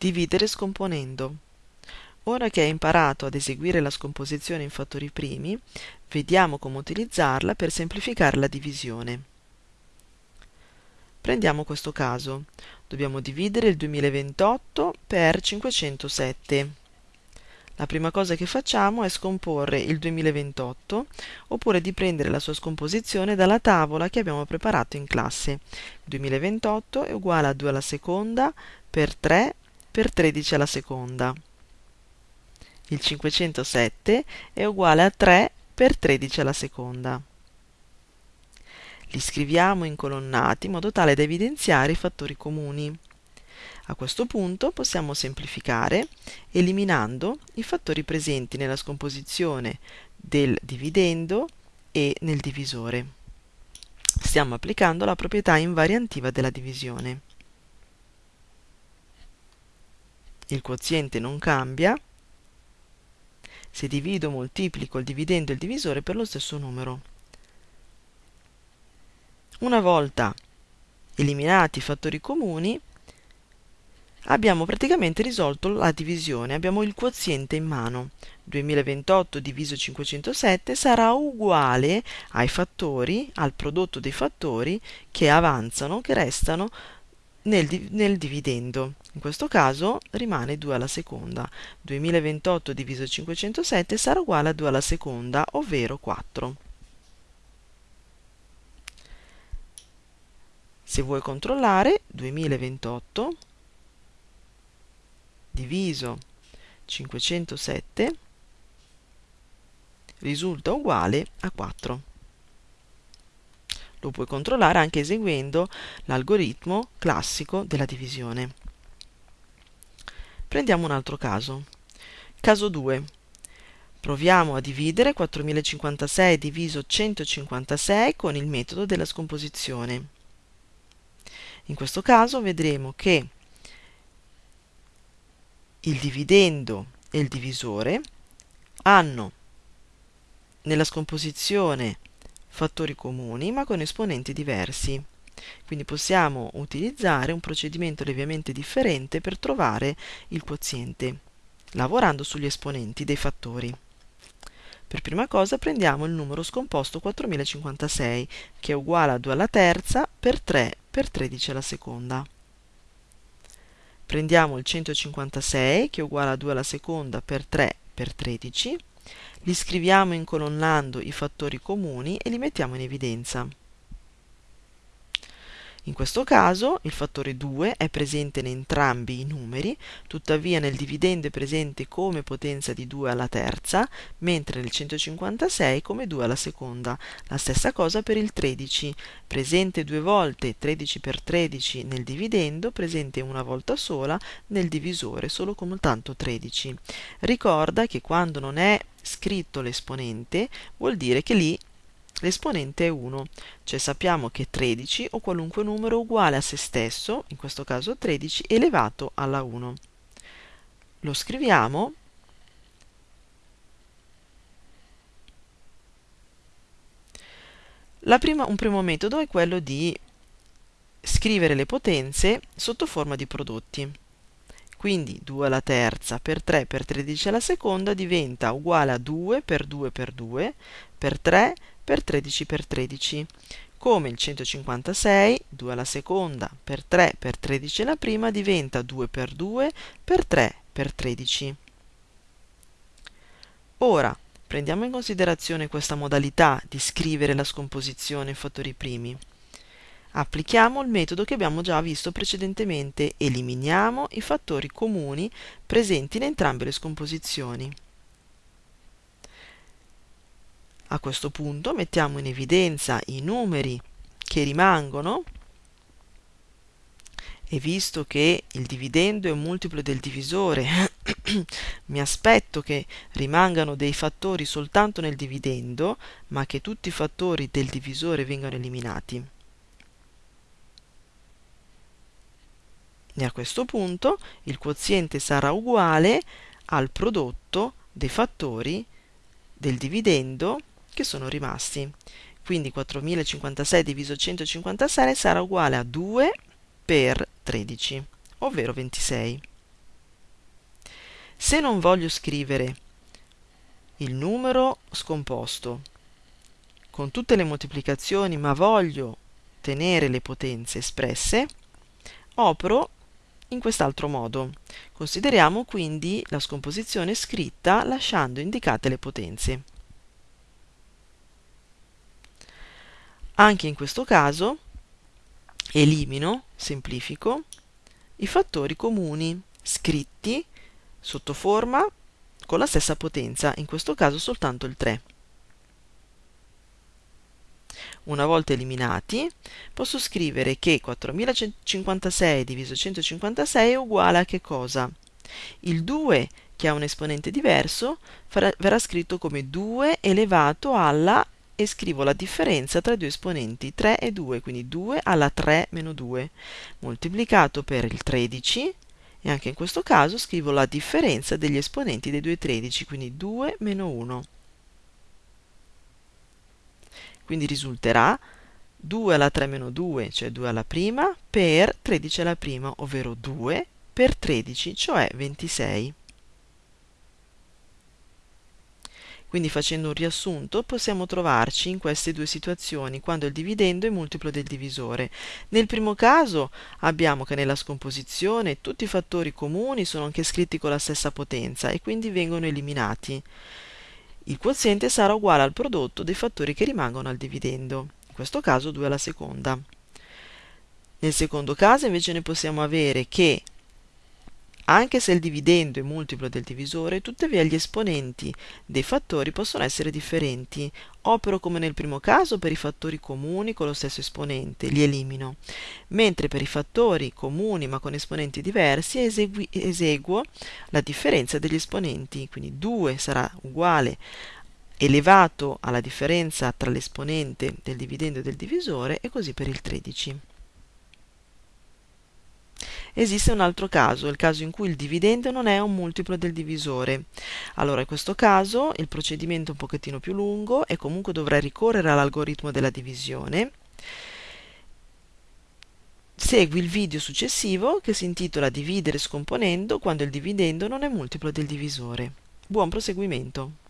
Dividere scomponendo. Ora che hai imparato ad eseguire la scomposizione in fattori primi, vediamo come utilizzarla per semplificare la divisione. Prendiamo questo caso. Dobbiamo dividere il 2028 per 507. La prima cosa che facciamo è scomporre il 2028 oppure di prendere la sua scomposizione dalla tavola che abbiamo preparato in classe. Il 2028 è uguale a 2 alla seconda per 3 per 13 alla seconda. Il 507 è uguale a 3 per 13 alla seconda. Li scriviamo in colonnati in modo tale da evidenziare i fattori comuni. A questo punto possiamo semplificare eliminando i fattori presenti nella scomposizione del dividendo e nel divisore. Stiamo applicando la proprietà invariantiva della divisione. Il quoziente non cambia, se divido moltiplico il dividendo e il divisore per lo stesso numero. Una volta eliminati i fattori comuni, abbiamo praticamente risolto la divisione, abbiamo il quoziente in mano. 2028 diviso 507 sarà uguale ai fattori, al prodotto dei fattori che avanzano, che restano nel, nel, dividendo. In questo caso rimane 2 alla seconda. 2028 diviso 507 sarà uguale a 2 alla seconda, ovvero 4. Se vuoi controllare, 2028 diviso 507 risulta uguale a 4 lo puoi controllare anche eseguendo l'algoritmo classico della divisione. Prendiamo un altro caso. Caso 2. Proviamo a dividere 4056 diviso 156 con il metodo della scomposizione. In questo caso vedremo che il dividendo e il divisore hanno nella scomposizione fattori comuni ma con esponenti diversi. Quindi possiamo utilizzare un procedimento lievemente differente per trovare il quoziente, lavorando sugli esponenti dei fattori. Per prima cosa prendiamo il numero scomposto 4056, che è uguale a 2 alla terza per 3 per 13 alla seconda. Prendiamo il 156, che è uguale a 2 alla seconda per 3 per 13, li scriviamo incolonnando i fattori comuni e li mettiamo in evidenza. In questo caso il fattore 2 è presente in entrambi i numeri, tuttavia nel dividendo è presente come potenza di 2 alla terza, mentre nel 156 come 2 alla seconda. La stessa cosa per il 13, presente due volte 13 per 13 nel dividendo, presente una volta sola nel divisore, solo come tanto 13. Ricorda che quando non è scritto l'esponente vuol dire che lì l'esponente è 1, cioè sappiamo che 13 o qualunque numero uguale a se stesso, in questo caso 13, elevato alla 1. Lo scriviamo Prima, un primo metodo è quello di scrivere le potenze sotto forma di prodotti. Quindi 2 alla terza per 3 per 13 alla seconda diventa uguale a 2 per 2 per 2 per 3 per 13 per 13 come il 156 2 alla seconda per 3 per 13 alla prima diventa 2 per 2 per 3 per 13 ora prendiamo in considerazione questa modalità di scrivere la scomposizione in fattori primi applichiamo il metodo che abbiamo già visto precedentemente. Eliminiamo i fattori comuni presenti in entrambe le scomposizioni. A questo punto mettiamo in evidenza i numeri che rimangono. E visto che il dividendo è un multiplo del divisore, mi aspetto che rimangano dei fattori soltanto nel dividendo, ma che tutti i fattori del divisore vengano eliminati. E a questo punto il quoziente sarà uguale al prodotto dei fattori del dividendo che sono rimasti. Quindi 4056 diviso 156 sarà uguale a 2 per 13, ovvero 26. Se non voglio scrivere il numero scomposto con tutte le moltiplicazioni, ma voglio tenere le potenze espresse, opero in quest'altro modo. Consideriamo quindi la scomposizione scritta lasciando indicate le potenze. Anche in questo caso elimino, semplifico, i fattori comuni scritti sotto forma con la stessa potenza, in questo caso soltanto il 3. Una volta eliminati, posso scrivere che 4056 diviso 156 è uguale a che cosa? Il 2, che ha un esponente diverso, farà, verrà scritto come 2 elevato alla e scrivo la differenza tra i due esponenti 3 e 2, quindi 2 alla 3 meno 2, moltiplicato per il 13 e anche in questo caso scrivo la differenza degli esponenti dei due 13, quindi 2 meno 1. Quindi risulterà 2 alla 3 meno 2, cioè 2 alla prima, per 13 alla prima, ovvero 2 per 13, cioè 26. Quindi facendo un riassunto possiamo trovarci in queste due situazioni quando il dividendo è multiplo del divisore. Nel primo caso abbiamo che nella scomposizione tutti i fattori comuni sono anche scritti con la stessa potenza e quindi vengono eliminati. Il quoziente sarà uguale al prodotto dei fattori che rimangono al dividendo, in questo caso 2 alla seconda. Nel secondo caso invece ne possiamo avere che anche se il dividendo è multiplo del divisore, tuttavia gli esponenti dei fattori possono essere differenti. Opero come nel primo caso per i fattori comuni con lo stesso esponente, li elimino, mentre per i fattori comuni ma con esponenti diversi esegui, eseguo la differenza degli esponenti, quindi 2 sarà uguale elevato alla differenza tra l'esponente del dividendo e del divisore e così per il 13. Esiste un altro caso, il caso in cui il dividendo non è un multiplo del divisore. Allora in questo caso il procedimento è un pochettino più lungo e comunque dovrei ricorrere all'algoritmo della divisione. Segui il video successivo che si intitola Dividere scomponendo quando il dividendo non è multiplo del divisore. Buon proseguimento!